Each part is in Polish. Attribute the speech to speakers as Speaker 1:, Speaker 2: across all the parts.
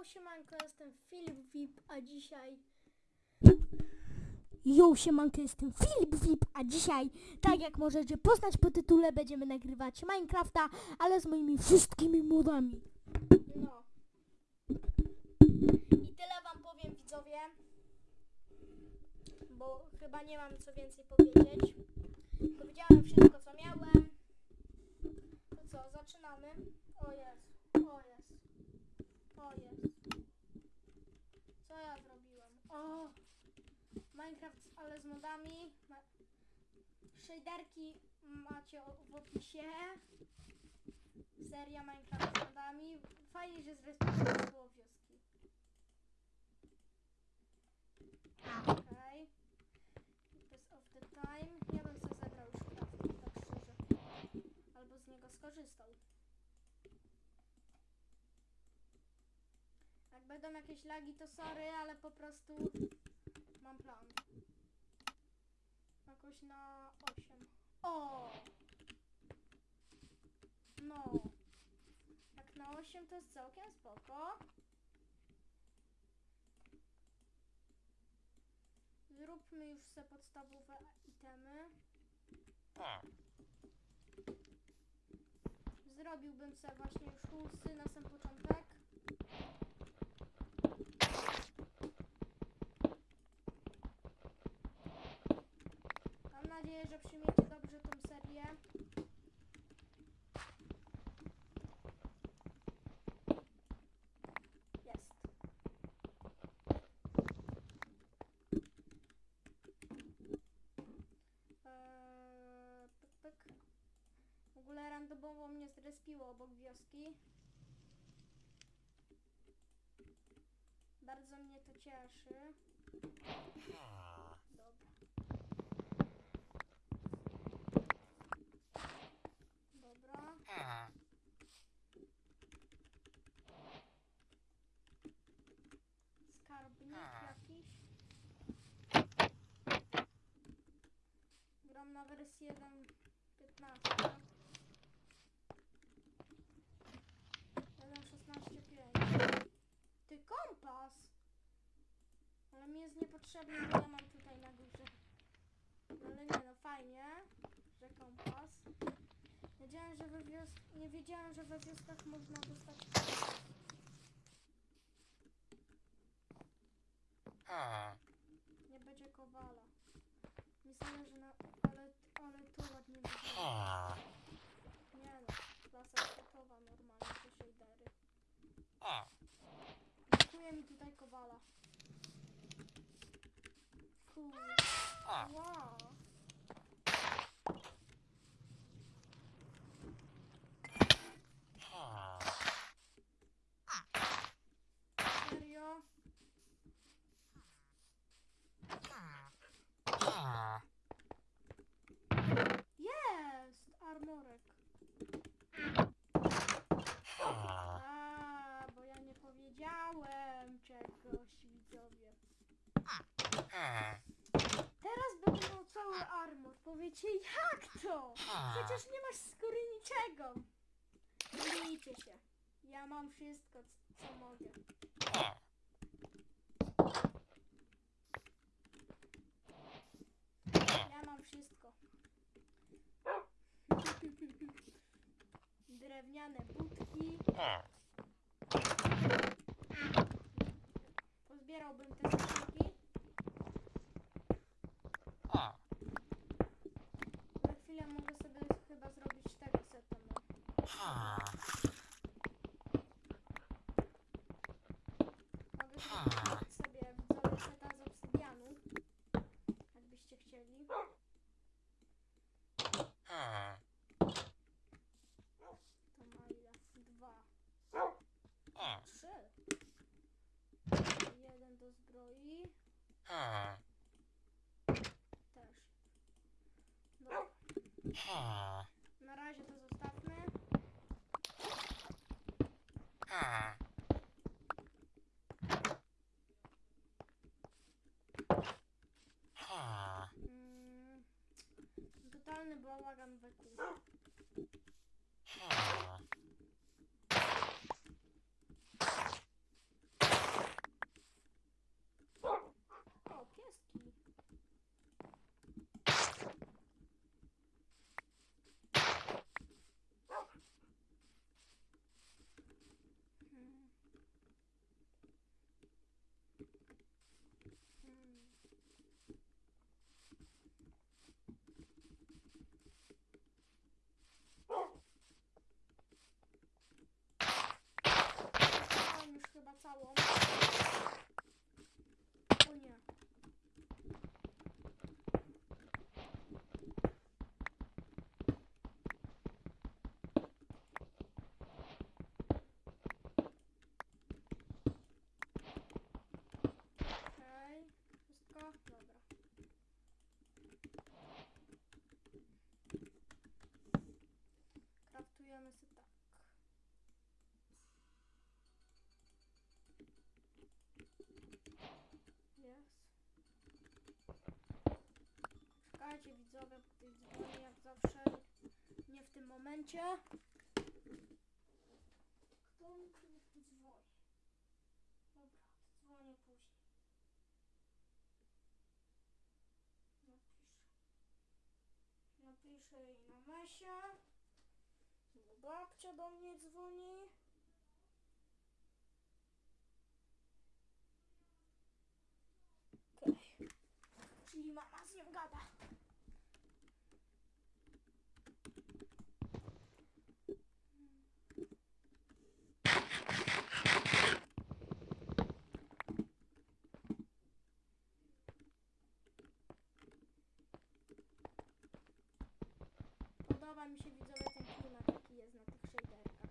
Speaker 1: Yo, siemanko, jestem Filip VIP, a dzisiaj... Yo, siemanko, jestem Filip VIP, a dzisiaj, tak jak możecie poznać po tytule, będziemy nagrywać Minecrafta, ale z moimi wszystkimi modami. No. I tyle wam powiem, widzowie. Bo chyba nie mam co więcej powiedzieć. Powiedziałem wszystko, co miałem. To co, zaczynamy? O jest, o jest. O jest. Co ja zrobiłem? O! Minecraft, ale z modami. Shaderki macie w opisie. Seria Minecraft z modami. Fajnie, że zrespektowało wioski. Okej. Best of the time. Ja bym sobie zebrał już crafting, tak szczerze. Albo z niego skorzystał. Jak będą jakieś lagi, to sorry, ale po prostu mam plan. Jakoś na 8. O! No. Jak na 8 to jest całkiem spoko. Zróbmy już se podstawowe itemy. Zrobiłbym se właśnie już hulsy na sam początek. Mam nadzieję, że przyjmiecie dobrze tą serię. Jest. Eee, pyk, pyk. W ogóle randomowo mnie zrespiło obok wioski. Bardzo mnie to cieszy. Dobra. Dobra. Skarbnik jakiś. Wersji 1.15. 1.16.5. Ty kompas! Ale mi jest niepotrzebny, bo ja mam tutaj na górze. No ale nie no, fajnie, że kompas. Wiedziałem, że we wios... Nie wiedziałem, że we wioskach można dostać Nie będzie kowala. Mi zależy na... Ale, tu ładnie wygląda. Nie no, klasa światowa normalnie, te shadery. Brakuje mi tutaj kowala. Cool. Wow. Serio? Jest! Armorek. A, bo ja nie powiedziałem czegoś, widzowie. Teraz będę miał cały armor. Powiecie, jak to? Przecież nie masz skóry niczego. Mylicie się. Ja mam wszystko, co mogę. Ja mam wszystko. Drewniane budki. Pozbierałbym te skrzynki. Za chwilę mogę sobie chyba zrobić tego seta. No. Mogę zrobić sobie widzowie seta z obsydianu. Jakbyście chcieli. To ma ile? Dwa. Trzy. Jeden do zbroi. Też. Dobra. Na razie to zostawmy. Mm, totalny bałagan we kół. widzowie, po tej dzwoni jak zawsze. Nie momencie. Kto mi tu dzwoni? Dobra, dzwonię później. Napiszę. Napiszę jej na mesie. Bo babcia do mnie dzwoni. Okej. Czyli mama z nią gada. Mi się widzowie ten klimat jaki jest na tych shaderkach.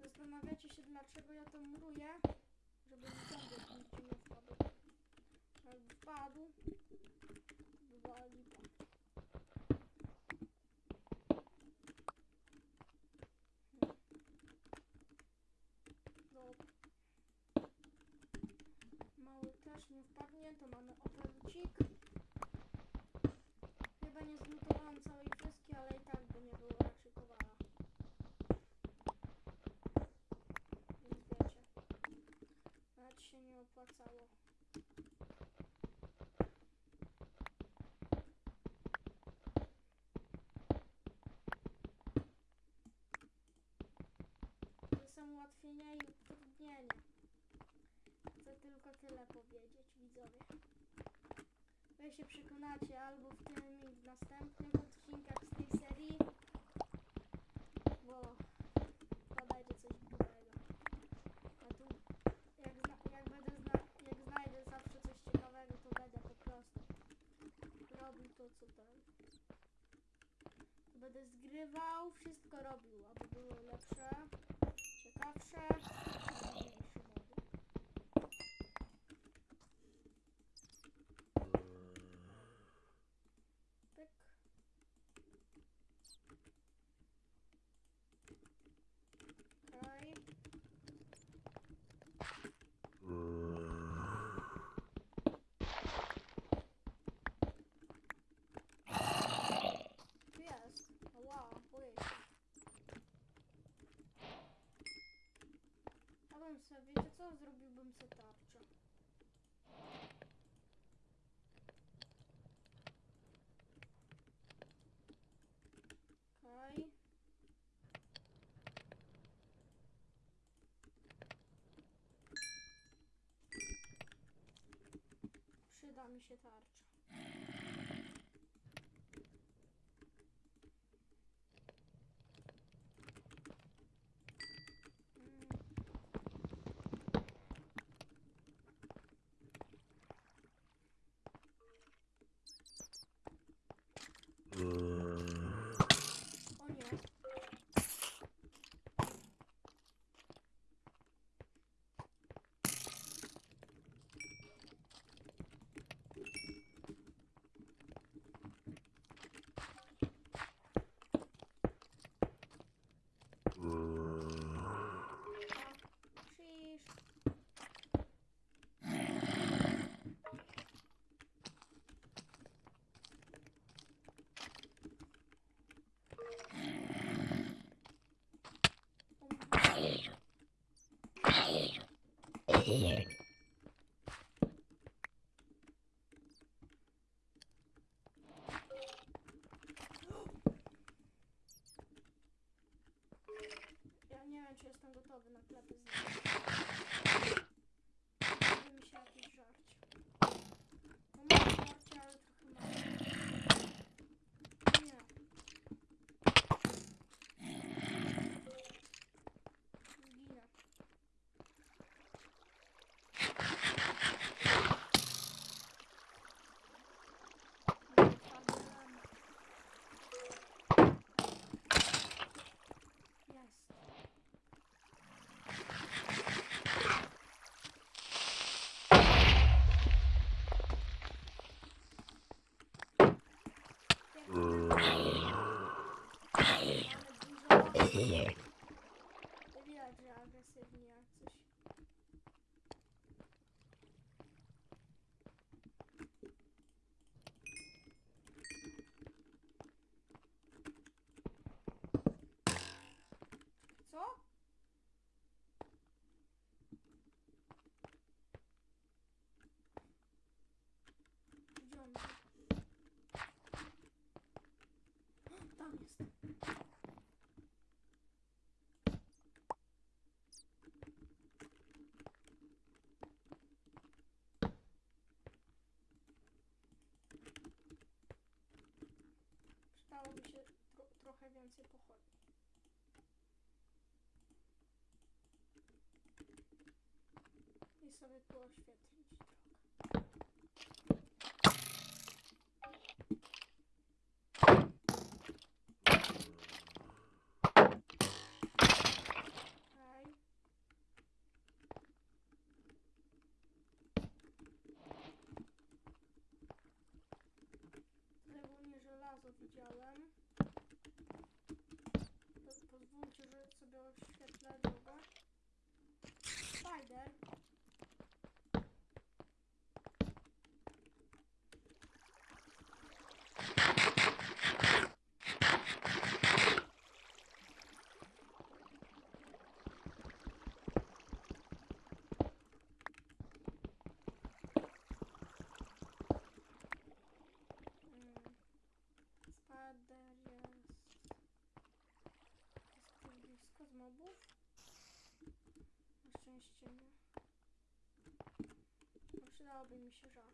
Speaker 1: Zastanawiacie się dlaczego ja to muruję? Żeby mi ciągle nigdzie nie wpadł. Jakby wpadł, to była lipa. Hmm. Dobra. Mały też nie wpadnie, to mamy operucik. Chyba nie zlutowałam całej kreski, ale i tak by nie było raczej kowala. Więc wiecie. Nawet się nie opłacało. To są ułatwienia i utrudnienia. Chcę tylko tyle powiedzieć, widzowie. Wy się przekonacie albo w tym i w odcinkach z tej serii, bo podajcie coś grubego. A tu, jak, zna, jak będę zna, jak znajdę zawsze coś ciekawego, to będę po prostu robił to, co ten. Będę zgrywał, wszystko robił, Thanks, Sam. Ja bym sobie, wiecie co? Zrobiłbym sobie tarczę. Okej. Przyda mi się tarcza. Mm. O nie. Krzyż. Ja mi się tro trochę więcej pochodni. I sobie tu oświetlić widziałem. इधर Przydałoby mi się żal.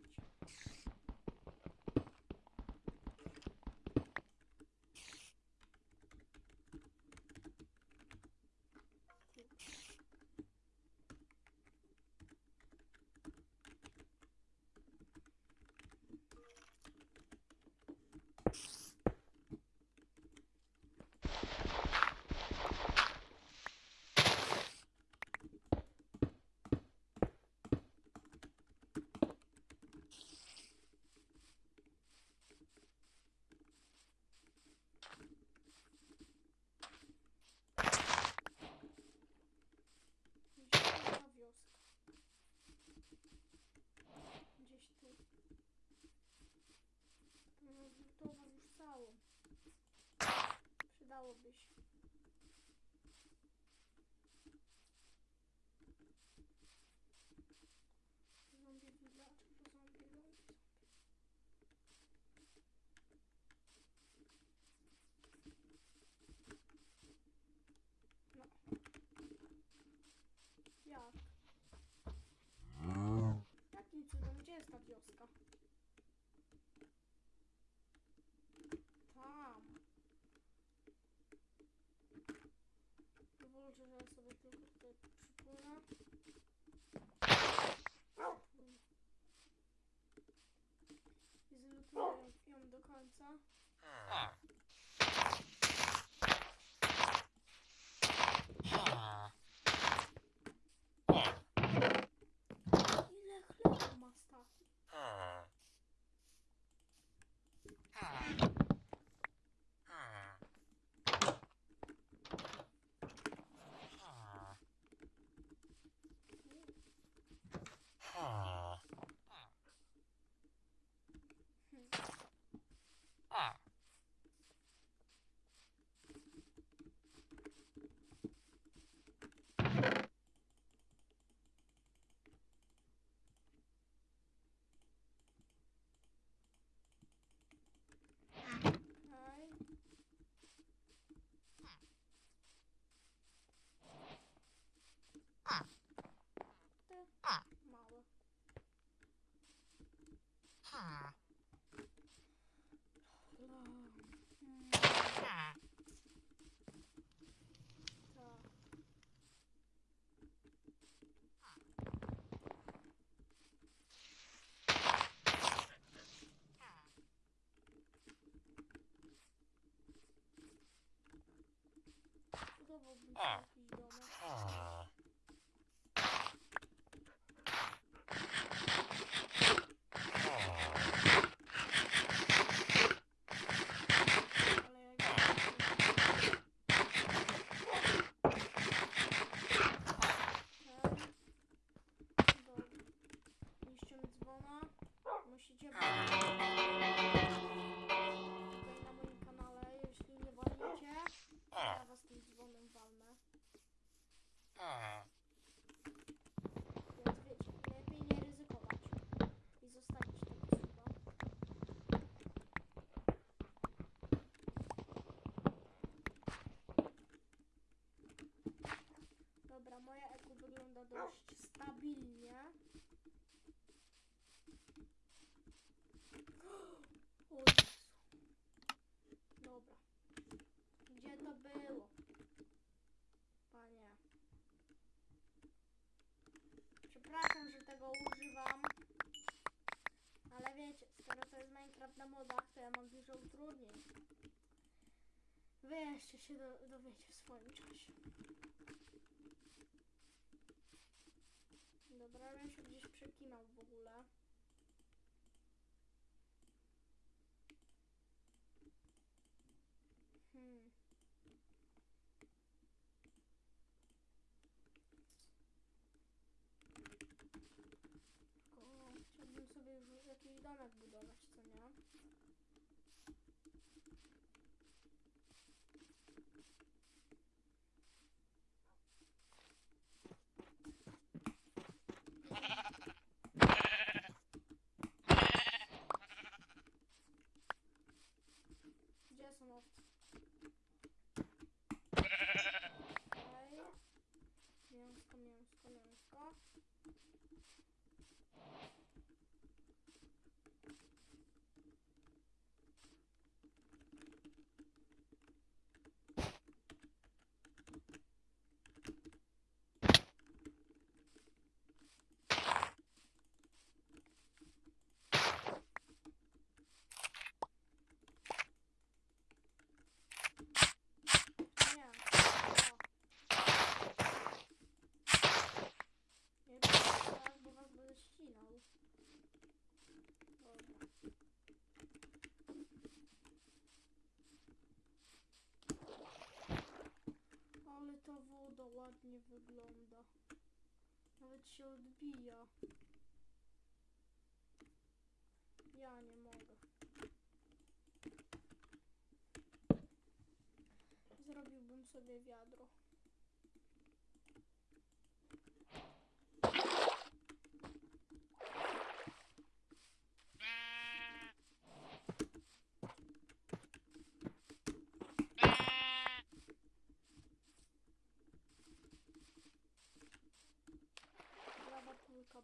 Speaker 1: Się do, dowiecie w swoim czasie. Dobra, ja się gdzieś przekinał w ogóle. Hmm. O, chciałbym sobie już jakiś domek budować, co nie? Gdzie są owce? Okej. Mięsko, mięsko, mięsko. Nie. O. Nie tak, bo was będę ścinał. Dobra. Ale ta woda ładnie wygląda. Nawet się odbija. Ja nie mogę. Zrobiłbym sobie wiadro.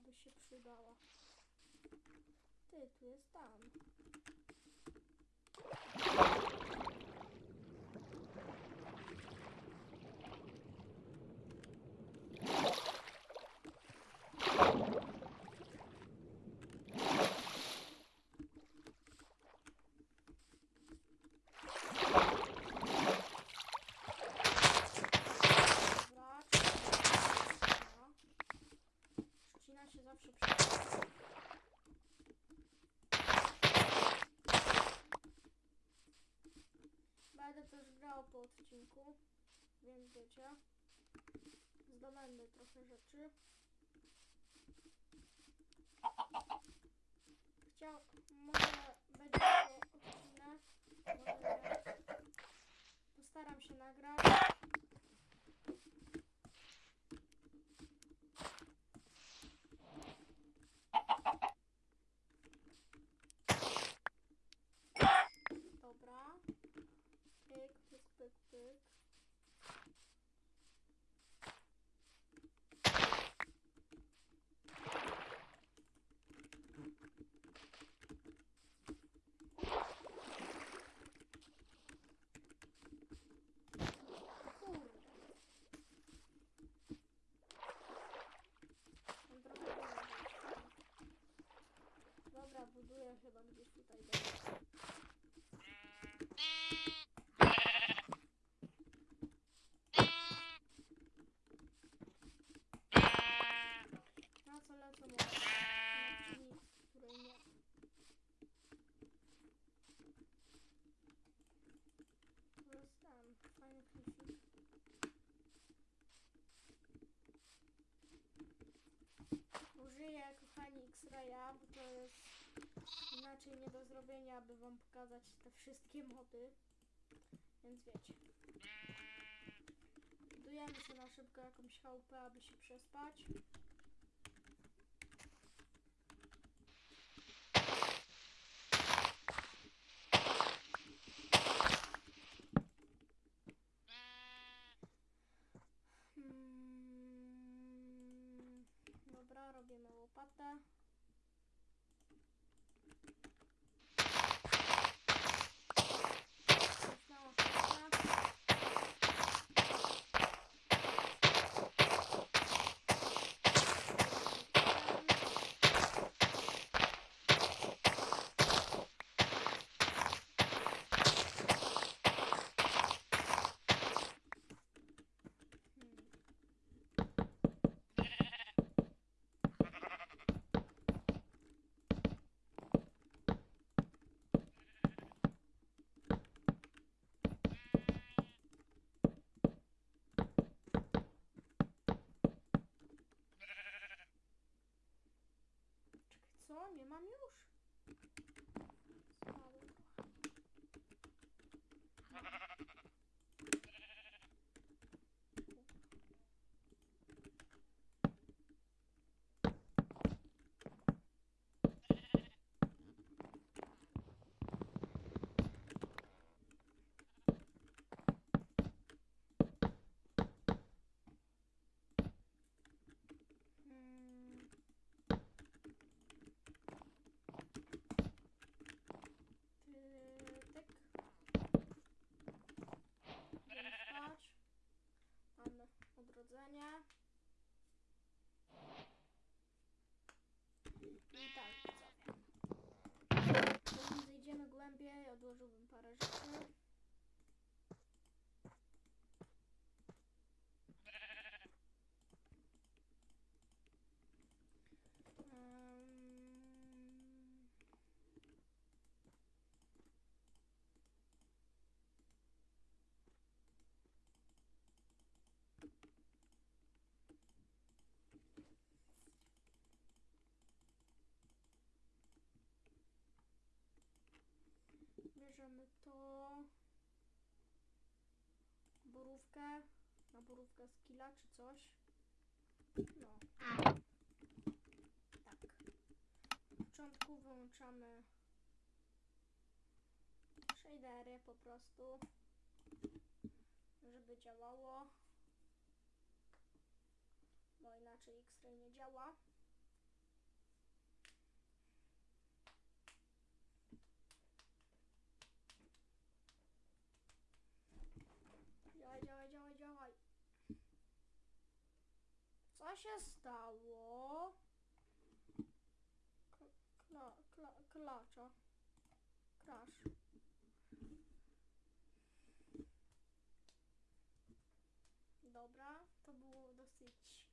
Speaker 1: By się przydała. Ty, tu jest tam. Dobra, trzcina. Trzcina się zawsze przyda. Będę też grał po odcinku, więc wiecie. Zdobędę trochę rzeczy. Chciał, może będzie to odcinek, może. Postaram się nagrać. Dobra. Pyk, pyk, pyk, pyk. Kurde. Mam trochę dużo. Dobra, buduję chyba gdzieś tutaj. Dobra. Na co lecą może? Na czynnik, której nie. To jest ten, fajny klifik. Użyję, X-Raya, bo to jest inaczej nie do zrobienia, aby wam pokazać te wszystkie mody. Więc wiecie. Budujemy sobie na szybko jakąś chałupę, aby się przespać. mam, mam już. To. Borówkę. Na borówkę skilla czy coś. No. Tak. W początku wyłączamy shadery po prostu, żeby działało. Bo inaczej X-Ray nie działa. Się stało? Kla, kla, klacza. Crash. Dobra, to było dosyć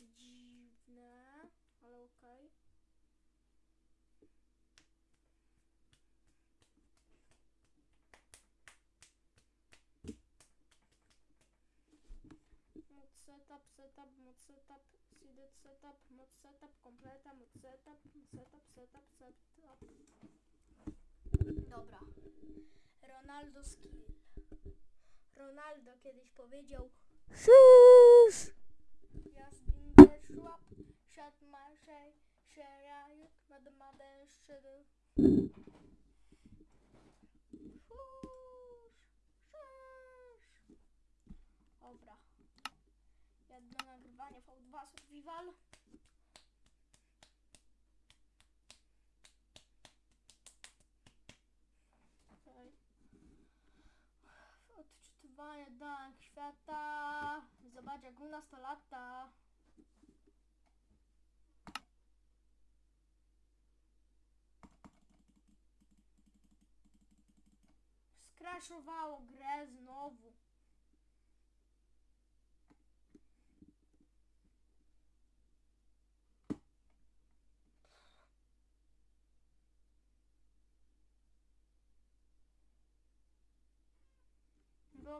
Speaker 1: dziwne, ale okej. Mod setup, setup, mod setup, seeded setup, mod setup, kompleta, mod setup, setup, setup, setup. Dobra. Ronaldo skill. Ronaldo kiedyś powiedział Szysz! Just in the shop, shut my shay, share mother mother shudder. Szysz! Dobra. Jedno V2 Survival. Okej. Odczytywanie danych świata. Zobacz jak u nas to lata. Skraszowało grę znowu.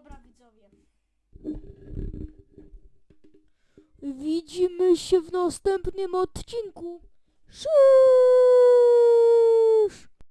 Speaker 1: Dobra widzowie. Widzimy się w następnym odcinku. Cześć!